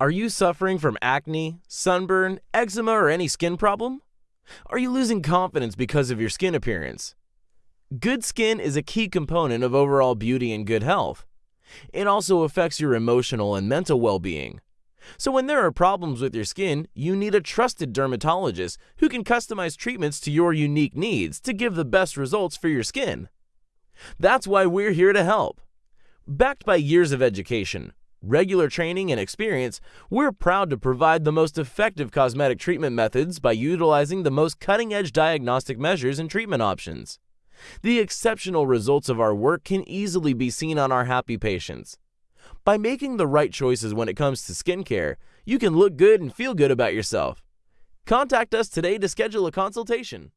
Are you suffering from acne, sunburn, eczema, or any skin problem? Are you losing confidence because of your skin appearance? Good skin is a key component of overall beauty and good health. It also affects your emotional and mental well being. So, when there are problems with your skin, you need a trusted dermatologist who can customize treatments to your unique needs to give the best results for your skin. That's why we're here to help. Backed by years of education, regular training, and experience, we're proud to provide the most effective cosmetic treatment methods by utilizing the most cutting edge diagnostic measures and treatment options. The exceptional results of our work can easily be seen on our happy patients. By making the right choices when it comes to skincare, you can look good and feel good about yourself. Contact us today to schedule a consultation.